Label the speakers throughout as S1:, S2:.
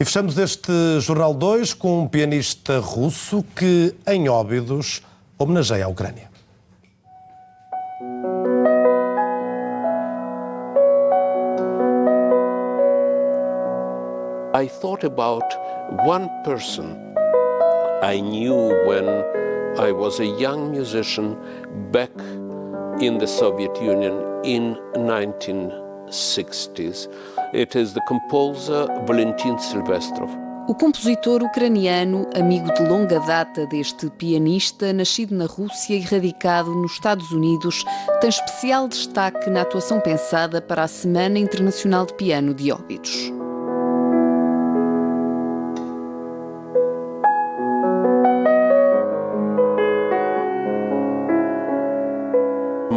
S1: E fechamos este Jornal 2 com um pianista russo que, em Óbidos, homenageia a Ucrânia.
S2: I thought about one person I knew when I was a young musician back in the Soviet Union in 1960s. It is the composer Valentin Silvestrov.
S3: O compositor ucraniano, amigo de longa data deste pianista, nascido na Rússia e radicado nos Estados Unidos, tem especial destaque na atuação pensada para a Semana Internacional de Piano de Óbidos.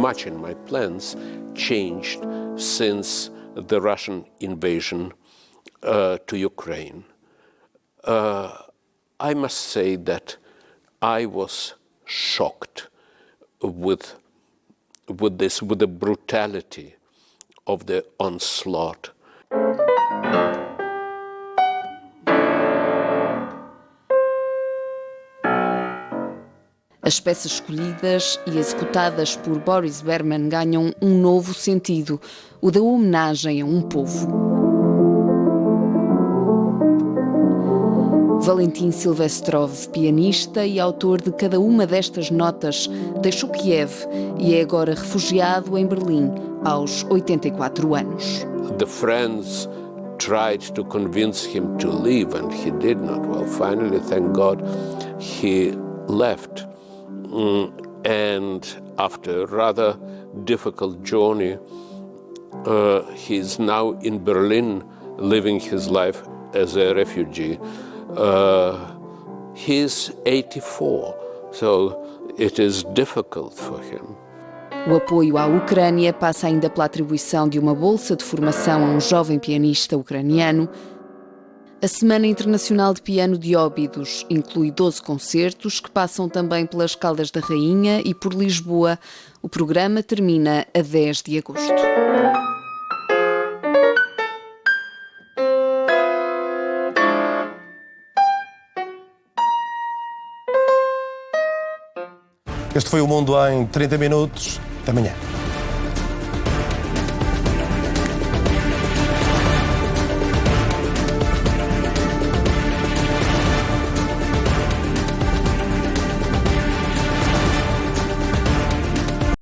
S2: Much in my plans changed since the Russian invasion uh, to Ukraine. Uh, I must say that I was shocked with, with this, with the brutality of the onslaught.
S3: As peças escolhidas e executadas por Boris Berman ganham um novo sentido, o da homenagem a um povo. Valentim Silvestrov, pianista e autor de cada uma destas notas, deixou Kiev e é agora refugiado em Berlim aos 84 anos.
S2: The friends tried to convince him to leave and he did not. Well, finally, thank God, he left. Mm, and after a rather difficult journey, uh, he's now in Berlin living his life as a refugee. Uh, he's 84, so it is difficult for him.
S3: O apoio à Ucrânia passa ainda pela atribuição de uma bolsa de formação a um jovem pianista ucraniano a Semana Internacional de Piano de Óbidos inclui 12 concertos que passam também pelas Caldas da Rainha e por Lisboa. O programa termina a 10 de agosto.
S1: Este foi o Mundo em 30 Minutos. Até amanhã.